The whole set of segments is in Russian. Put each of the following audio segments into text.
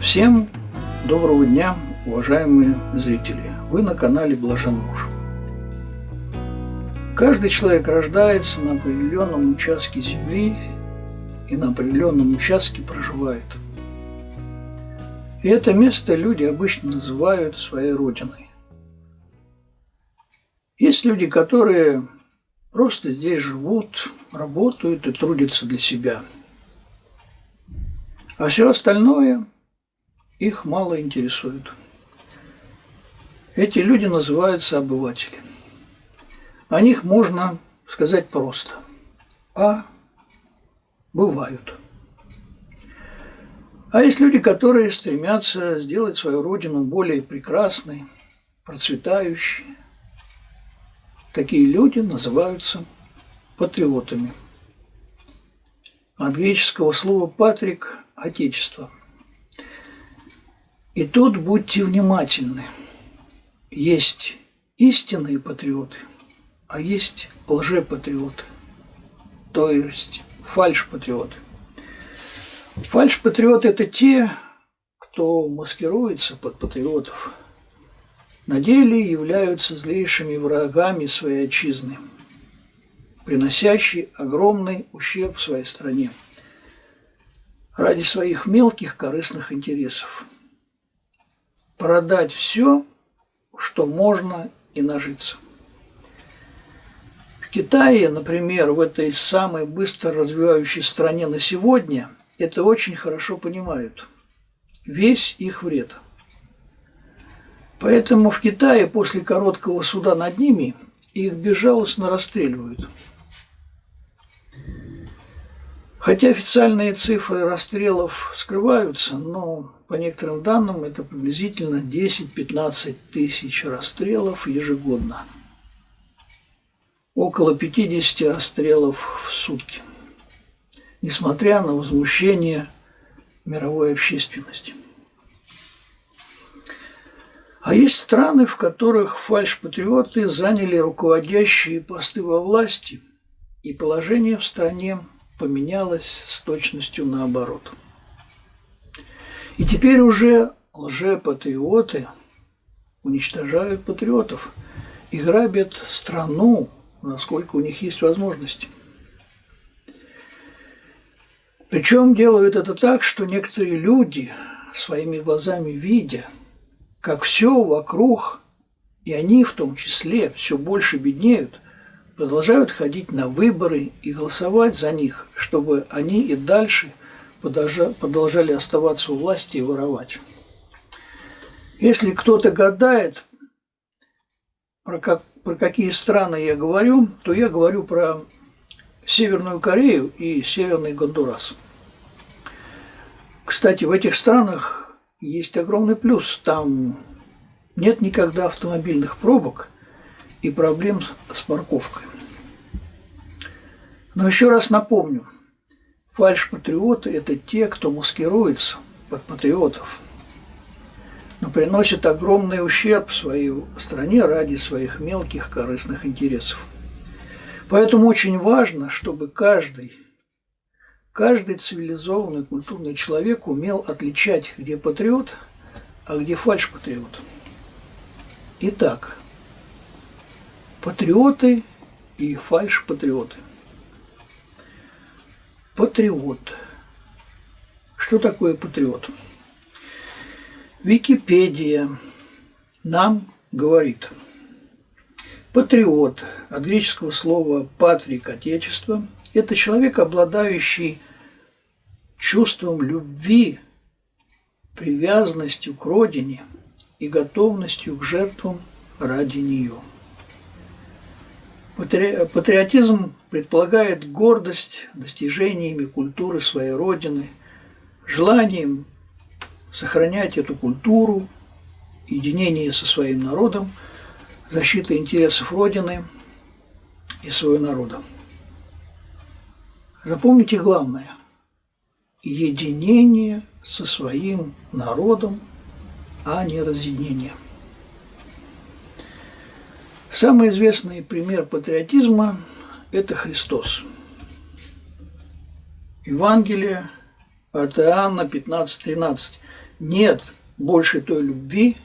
Всем доброго дня, уважаемые зрители! Вы на канале Блажен Муж. Каждый человек рождается на определенном участке земли и на определенном участке проживает. И это место люди обычно называют своей родиной. Есть люди, которые просто здесь живут, работают и трудятся для себя. А все остальное их мало интересует. Эти люди называются обыватели. О них можно сказать просто. А бывают. А есть люди, которые стремятся сделать свою родину более прекрасной, процветающей. Такие люди называются патриотами. От греческого слова «патрик» – «отечество». И тут будьте внимательны. Есть истинные патриоты, а есть лжепатриоты, то есть фальш-патриоты. Фальш-патриоты – это те, кто маскируется под патриотов, на деле являются злейшими врагами своей отчизны, приносящие огромный ущерб своей стране ради своих мелких корыстных интересов – продать все, что можно, и нажиться. В Китае, например, в этой самой быстро развивающей стране на сегодня, это очень хорошо понимают. Весь их вред. Поэтому в Китае после короткого суда над ними их безжалостно расстреливают. Хотя официальные цифры расстрелов скрываются, но по некоторым данным, это приблизительно 10-15 тысяч расстрелов ежегодно. Около 50 расстрелов в сутки. Несмотря на возмущение мировой общественности. А есть страны, в которых фальш-патриоты заняли руководящие посты во власти, и положение в стране поменялось с точностью наоборот – и теперь уже лжепатриоты уничтожают патриотов и грабят страну, насколько у них есть возможности. Причем делают это так, что некоторые люди, своими глазами видя, как все вокруг, и они в том числе все больше беднеют, продолжают ходить на выборы и голосовать за них, чтобы они и дальше – продолжали оставаться у власти и воровать. Если кто-то гадает, про, как, про какие страны я говорю, то я говорю про Северную Корею и Северный Гондурас. Кстати, в этих странах есть огромный плюс. Там нет никогда автомобильных пробок и проблем с парковкой. Но еще раз напомню – Фальш-патриоты – это те, кто маскируется под патриотов, но приносит огромный ущерб своей стране ради своих мелких корыстных интересов. Поэтому очень важно, чтобы каждый, каждый цивилизованный культурный человек умел отличать, где патриот, а где фальш-патриот. Итак, патриоты и фальш-патриоты – Патриот. Что такое патриот? Википедия нам говорит. Патриот от греческого слова «патрик» – «отечество» – это человек, обладающий чувством любви, привязанностью к родине и готовностью к жертвам ради нее – Патриотизм предполагает гордость достижениями культуры своей родины, желанием сохранять эту культуру, единение со своим народом, защита интересов Родины и своего народа. Запомните главное – единение со своим народом, а не разъединение. Самый известный пример патриотизма – это Христос. Евангелие от Иоанна 15.13. нет больше той любви,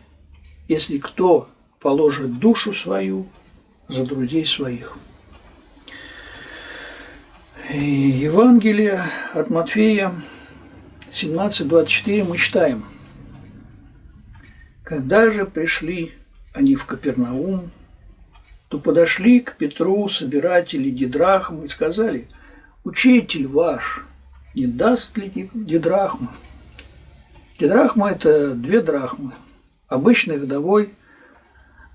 если кто положит душу свою за друзей своих. И Евангелие от Матфея 17.24 мы читаем. Когда же пришли они в Капернаум, то подошли к Петру собиратели Дидрахм и сказали, «Учитель ваш не даст ли Дидрахмы?» Дидрахма – это две драхмы, обычный годовой,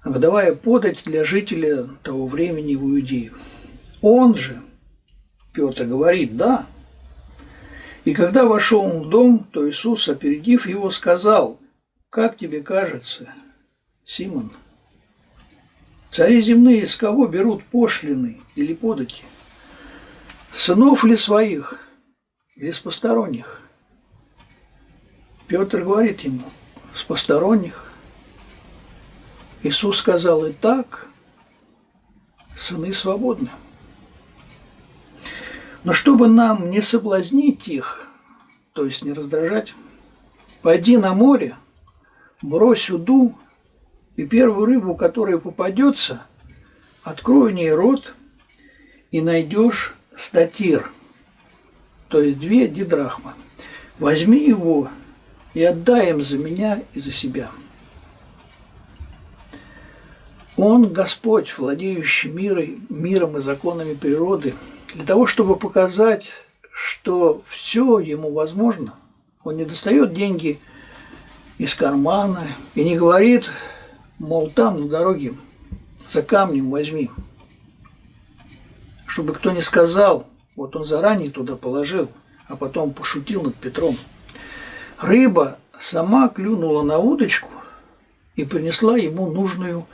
годовая подать для жителя того времени в Иудею. Он же, Петр говорит, да. И когда вошел он в дом, то Иисус, опередив его, сказал, «Как тебе кажется, Симон?» Цари земные с кого берут пошлины или подати? Сынов ли своих или с посторонних? Петр говорит ему, с посторонних. Иисус сказал, и так сыны свободны. Но чтобы нам не соблазнить их, то есть не раздражать, пойди на море, брось уду и первую рыбу, которая попадется, открой в ней рот и найдешь статир, то есть две дидрахмы. Возьми его и отдай им за меня и за себя. Он Господь, владеющий мирой, миром и законами природы, для того, чтобы показать, что все ему возможно, он не достает деньги из кармана и не говорит – мол, там на дороге за камнем возьми. Чтобы кто не сказал, вот он заранее туда положил, а потом пошутил над Петром. Рыба сама клюнула на удочку и принесла ему нужную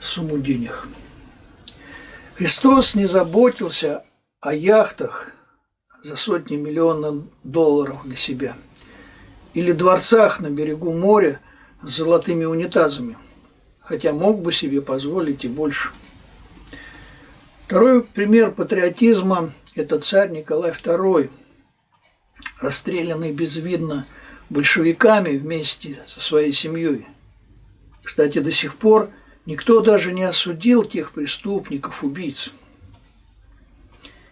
сумму денег. Христос не заботился о яхтах за сотни миллионов долларов для себя или дворцах на берегу моря с золотыми унитазами хотя мог бы себе позволить и больше. Второй пример патриотизма – это царь Николай II, расстрелянный безвидно большевиками вместе со своей семьей. Кстати, до сих пор никто даже не осудил тех преступников, убийц.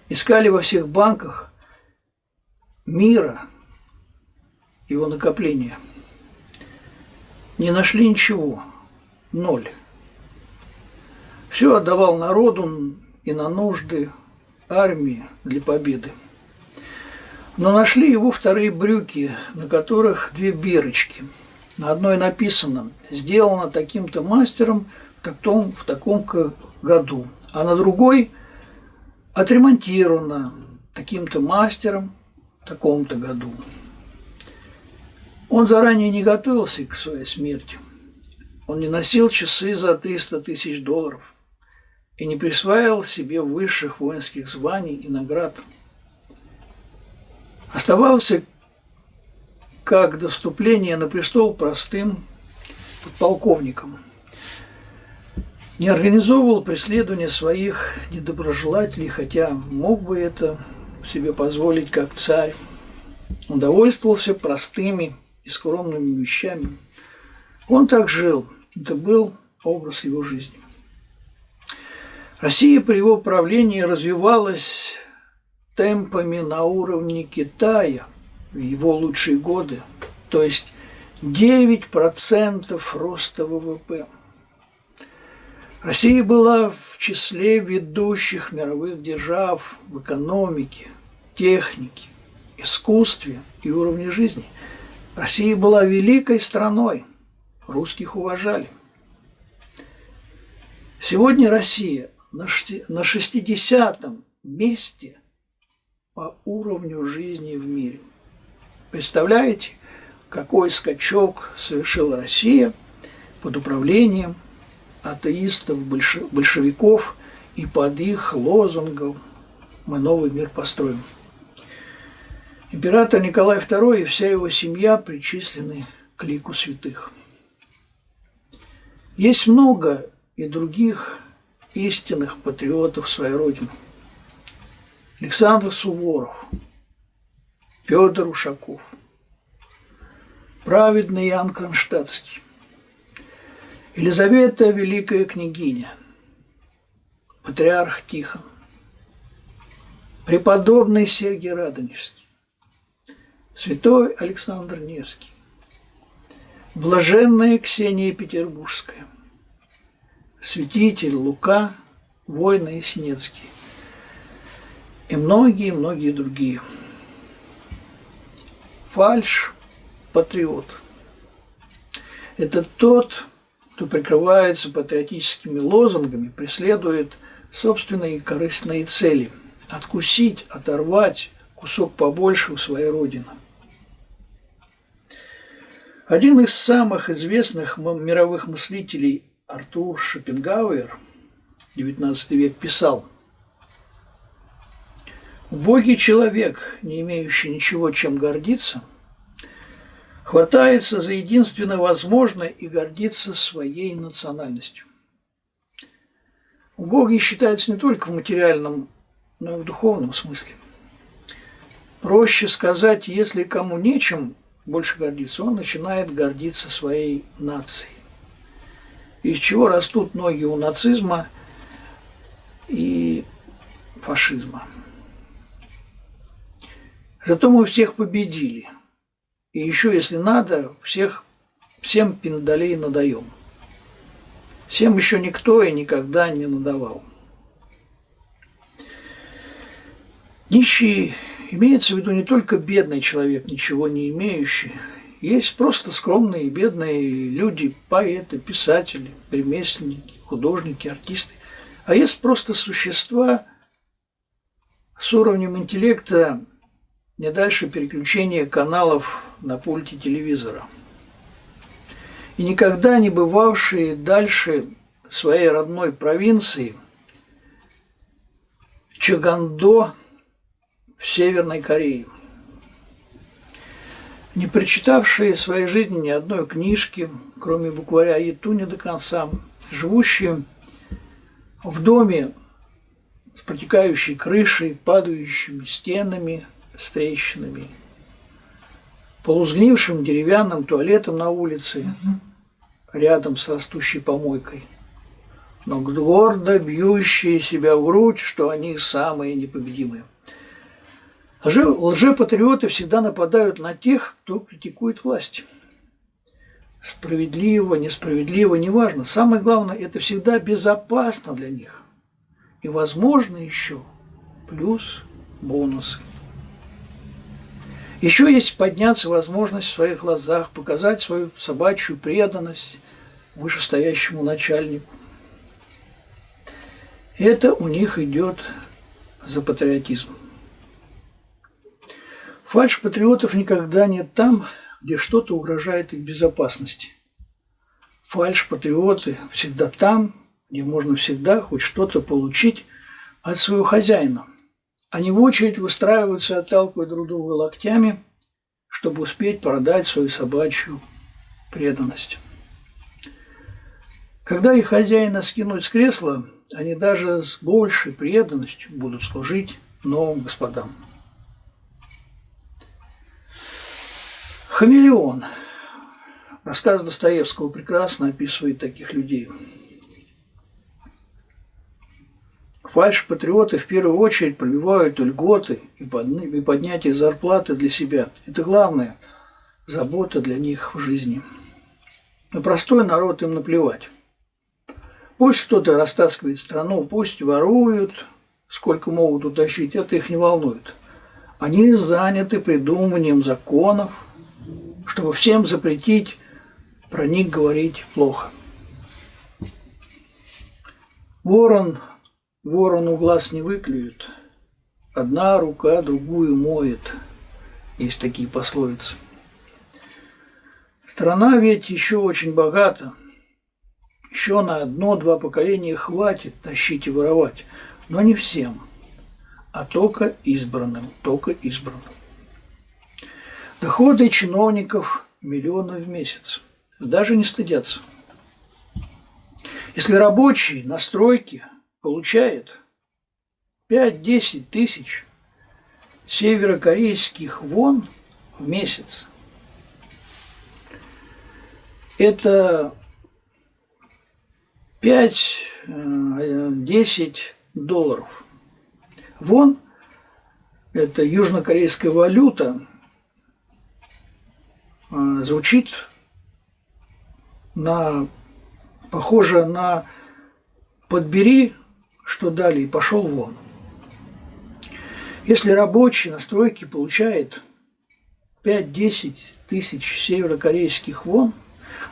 Искали во всех банках мира, его накопления. Не нашли ничего – ноль. Все отдавал народу и на нужды армии для победы. Но нашли его вторые брюки, на которых две бирочки. На одной написано «Сделано таким-то мастером в таком, в таком году», а на другой «Отремонтировано таким-то мастером в таком-то году». Он заранее не готовился к своей смерти – он не носил часы за 300 тысяч долларов и не присваивал себе высших воинских званий и наград. Оставался как до вступления на престол простым подполковником. Не организовывал преследование своих недоброжелателей, хотя мог бы это себе позволить как царь. Он довольствовался простыми и скромными вещами. Он так жил – это был образ его жизни. Россия при его правлении развивалась темпами на уровне Китая в его лучшие годы, то есть 9% роста ВВП. Россия была в числе ведущих мировых держав в экономике, технике, искусстве и уровне жизни. Россия была великой страной – русских уважали. Сегодня Россия на 60-м месте по уровню жизни в мире. Представляете, какой скачок совершила Россия под управлением атеистов, большевиков и под их лозунгом «Мы новый мир построим». Император Николай II и вся его семья причислены к лику святых. Есть много и других истинных патриотов своей Родины. Александр Суворов, Петр Ушаков, праведный Иоанн Кронштадтский, Елизавета Великая Княгиня, Патриарх Тихон, преподобный Сергий Радонежский, святой Александр Невский, блаженная Ксения Петербургская, святитель Лука, воина Ясенецкий и многие-многие другие. Фальш – патриот. Это тот, кто прикрывается патриотическими лозунгами, преследует собственные корыстные цели – откусить, оторвать кусок побольше у своей родины. Один из самых известных мировых мыслителей Артур Шопенгауэр, XIX век, писал «Убогий человек, не имеющий ничего, чем гордиться, хватается за единственно возможное и гордится своей национальностью». Убогий считается не только в материальном, но и в духовном смысле. Проще сказать, если кому нечем больше гордиться, он начинает гордиться своей нацией. Из чего растут ноги у нацизма и фашизма. Зато мы всех победили. И еще, если надо, всех, всем пиндалей надаем. Всем еще никто и никогда не надавал. Нищий имеется в виду не только бедный человек, ничего не имеющий. Есть просто скромные, бедные люди, поэты, писатели, ремесленники, художники, артисты. А есть просто существа с уровнем интеллекта не дальше переключения каналов на пульте телевизора – и никогда не бывавшие дальше своей родной провинции Чагандо в Северной Корее. Не прочитавшие в своей жизни ни одной книжки, кроме букваря Етуни до конца, живущие в доме с протекающей крышей, падающими стенами, с трещинами – полузгнившим деревянным туалетом на улице, рядом с растущей помойкой, но гордо бьющие себя в грудь, что они самые непобедимые. Лже, лжепатриоты всегда нападают на тех, кто критикует власть. Справедливо, несправедливо, неважно. Самое главное, это всегда безопасно для них. И, возможно, еще плюс бонусы. Еще есть подняться возможность в своих глазах, показать свою собачью преданность вышестоящему начальнику. Это у них идет за патриотизм. Фальш патриотов никогда нет там, где что-то угрожает их безопасности. Фальш патриоты всегда там, где можно всегда хоть что-то получить от своего хозяина. Они в очередь выстраиваются, отталкивая друг друга локтями, чтобы успеть продать свою собачью преданность. Когда их хозяина скинуть с кресла, они даже с большей преданностью будут служить новым господам. Хамелеон. Рассказ Достоевского прекрасно описывает таких людей – Фальш-патриоты в первую очередь пробивают льготы и поднятие зарплаты для себя. Это главная забота для них в жизни. На простой народ им наплевать. Пусть кто-то растаскивает страну, пусть воруют, сколько могут утащить, это их не волнует. Они заняты придумыванием законов, чтобы всем запретить про них говорить плохо. Ворон Ворону глаз не выклюют, одна рука другую моет. Есть такие пословицы. Страна ведь еще очень богата. Еще на одно-два поколения хватит тащить и воровать. Но не всем, а только избранным, только избранным. Доходы чиновников миллионы в месяц. Даже не стыдятся. Если рабочий на стройке – получает 5-10 тысяч северокорейских вон в месяц, это 5-10 долларов. Вон – это южнокорейская валюта, звучит на, похоже на «подбери, что дали, и пошел вон». Если рабочий на стройке получает 5-10 тысяч северокорейских вон,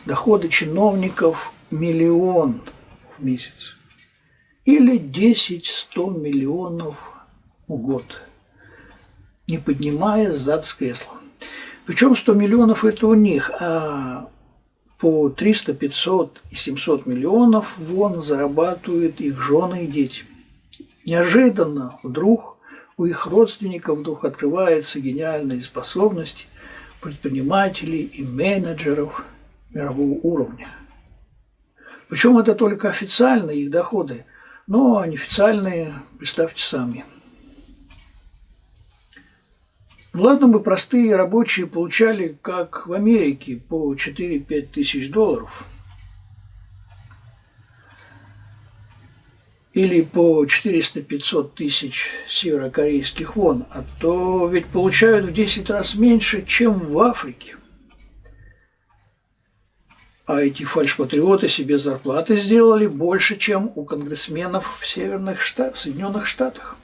доходы чиновников – миллион в месяц. Или 10-100 миллионов в год, не поднимая зад с кресла. Причем 100 миллионов – это у них, а по 300, 500 и 700 миллионов вон зарабатывают их жены и дети. Неожиданно вдруг у их родственников вдруг открываются гениальные способности предпринимателей и менеджеров мирового уровня. Причем это только официальные их доходы, но неофициальные, представьте сами. Ладно бы простые рабочие получали, как в Америке, по 4-5 тысяч долларов – или по 400-500 тысяч северокорейских вон, а то ведь получают в 10 раз меньше, чем в Африке. А эти фальшпатриоты себе зарплаты сделали больше, чем у конгрессменов в Северных Штатах, в Соединенных Штатах.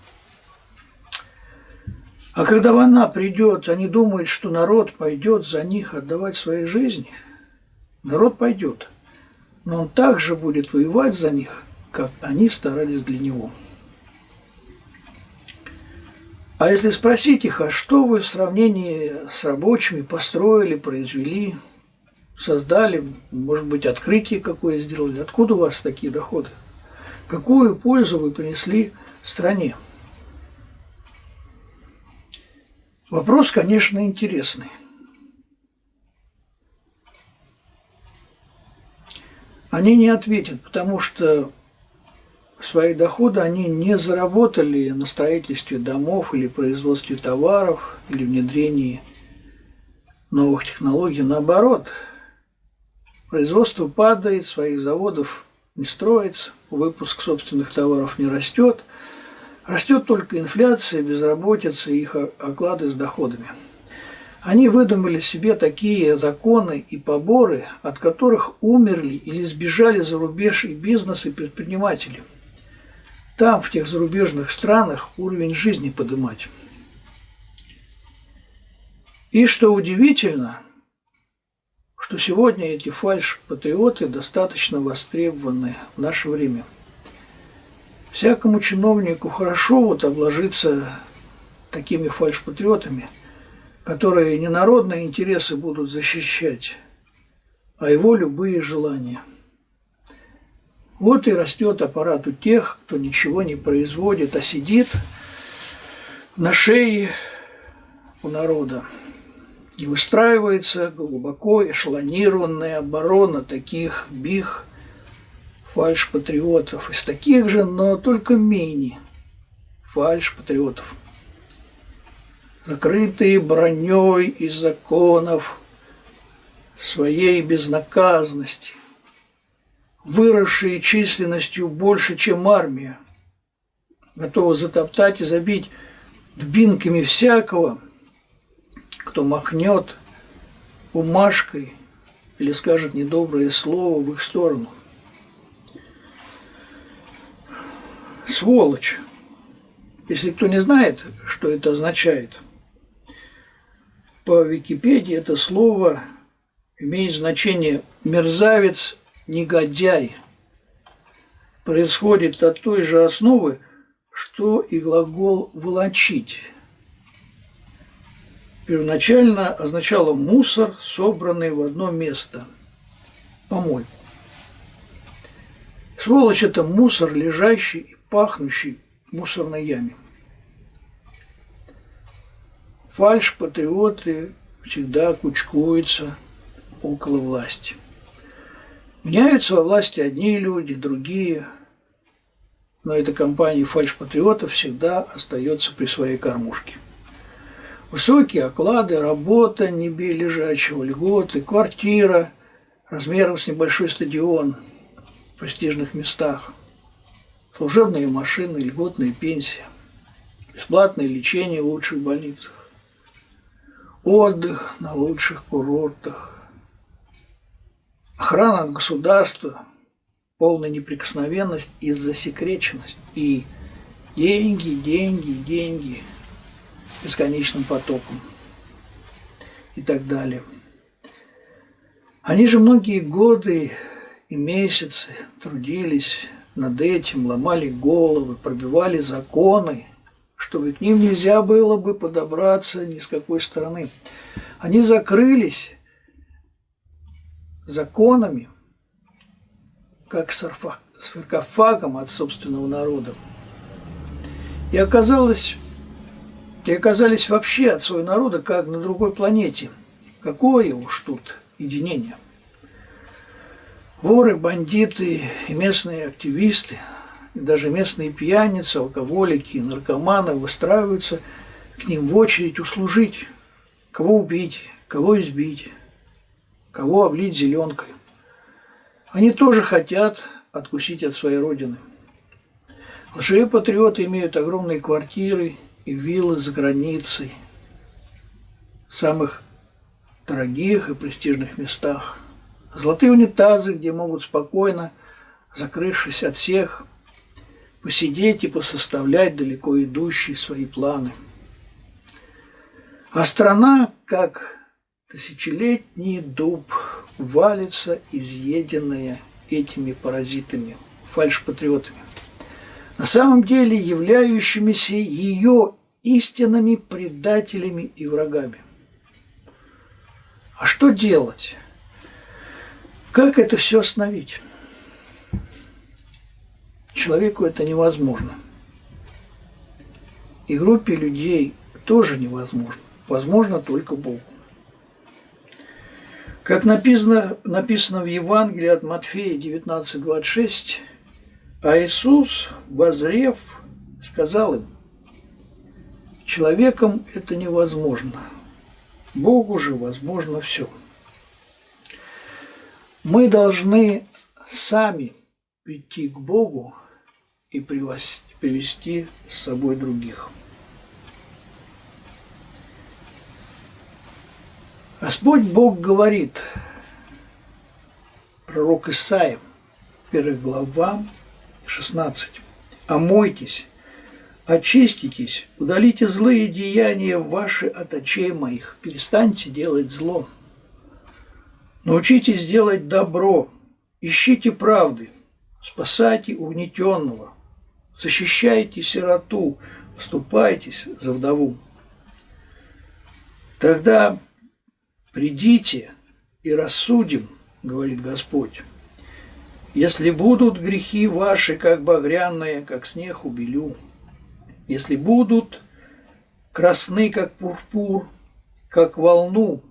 А когда война придет, они думают, что народ пойдет за них отдавать свои жизни. Народ пойдет, но он также будет воевать за них, как они старались для него. А если спросить их, а что вы в сравнении с рабочими построили, произвели, создали, может быть, открытие какое сделали, откуда у вас такие доходы? Какую пользу вы принесли стране? Вопрос, конечно, интересный. Они не ответят, потому что свои доходы они не заработали на строительстве домов или производстве товаров или внедрении новых технологий. Наоборот, производство падает, своих заводов не строится, выпуск собственных товаров не растет. Растет только инфляция, безработица и их оклады с доходами. Они выдумали себе такие законы и поборы, от которых умерли или сбежали за рубеж и бизнес, и предприниматели – там, в тех зарубежных странах, уровень жизни поднимать. И что удивительно, что сегодня эти фальш-патриоты достаточно востребованы в наше время. Всякому чиновнику хорошо вот обложиться такими фальш-патриотами, которые не народные интересы будут защищать, а его любые желания – вот и растет аппарат у тех, кто ничего не производит, а сидит на шее у народа. И выстраивается глубоко эшелонированная оборона таких бих фальш-патриотов. Из таких же, но только менее фальш-патриотов. Закрытые броней из законов своей безнаказанности – выросшие численностью больше, чем армия, готовы затоптать и забить дубинками всякого, кто махнет бумажкой или скажет недоброе слово в их сторону. Сволочь. Если кто не знает, что это означает, по Википедии это слово имеет значение «мерзавец негодяй происходит от той же основы, что и глагол «волочить». Первоначально означало мусор, собранный в одно место – помойку. Сволочь – это мусор, лежащий и пахнущий в мусорной яме. Фальш-патриоты всегда кучкуются около власти – Меняются во власти одни люди, другие. Но эта компания фальш-патриотов всегда остается при своей кормушке. Высокие оклады, работа, не лежачего, льготы, квартира, размером с небольшой стадион престижных местах, служебные машины, льготные пенсии, бесплатное лечение в лучших больницах, отдых на лучших курортах, охрана от государства, полная неприкосновенность и засекреченность, и деньги, деньги, деньги бесконечным потоком и так далее. Они же многие годы и месяцы трудились над этим, ломали головы, пробивали законы, чтобы к ним нельзя было бы подобраться ни с какой стороны. Они закрылись законами, как саркофагом от собственного народа. И оказалось, и оказались вообще от своего народа как на другой планете. Какое уж тут единение. Воры, бандиты и местные активисты, и даже местные пьяницы, алкоголики и наркоманы выстраиваются к ним в очередь услужить, кого убить, кого избить, кого облить зеленкой. Они тоже хотят откусить от своей родины. Лжепатриоты имеют огромные квартиры и виллы за границей, в самых дорогих и престижных местах. Золотые унитазы, где могут спокойно, закрывшись от всех, посидеть и посоставлять далеко идущие свои планы. А страна, как тысячелетний дуб, валится изъеденная этими паразитами, фальшпатриотами, на самом деле являющимися ее истинными предателями и врагами. А что делать? Как это все остановить? Человеку это невозможно. И группе людей тоже невозможно. Возможно только Богу. Как написано, написано в Евангелии от Матфея 19.26, а Иисус, возрев, сказал им, человеком это невозможно, Богу же возможно все мы должны сами прийти к Богу и привести с собой других. Господь Бог говорит, пророк Исаия, 1 глава, 16. «Омойтесь, очиститесь, удалите злые деяния ваши от очей моих, перестаньте делать зло». Научитесь делать добро, ищите правды, спасайте угнетенного, защищайте сироту, вступайтесь за вдову. Тогда придите и рассудим, говорит Господь. Если будут грехи ваши, как багряные, как снег убелю, если будут красны, как пурпур, как волну,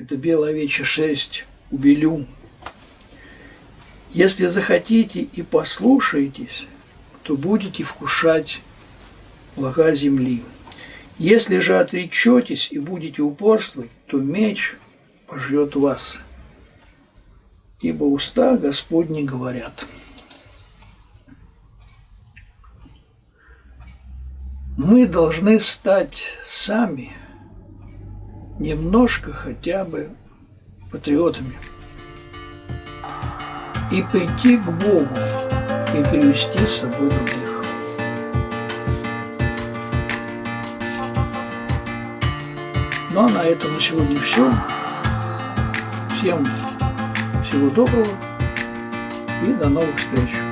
это белая овечья шерсть, убелю. Если захотите и послушаетесь, то будете вкушать блага земли. Если же отречетесь и будете упорствовать, то меч пожрет вас. Ибо уста Господни говорят. Мы должны стать сами – немножко хотя бы патриотами и пойти к Богу и привести с собой других. Ну а на этом на сегодня все. Всем всего доброго и до новых встреч.